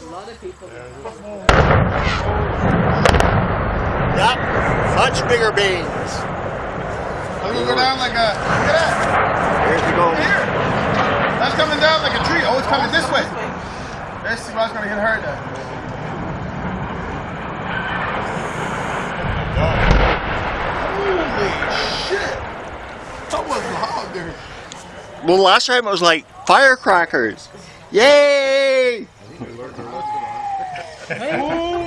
A lot of people. Yep, much bigger beans. I'm gonna go down like a. Look at that. Here's the goal. Here. That's coming down like a tree. Oh, it's coming this way. Let's see what's gonna get hurt there. Holy shit! That was loud there. Well, last time it was like firecrackers. Yay! Hey.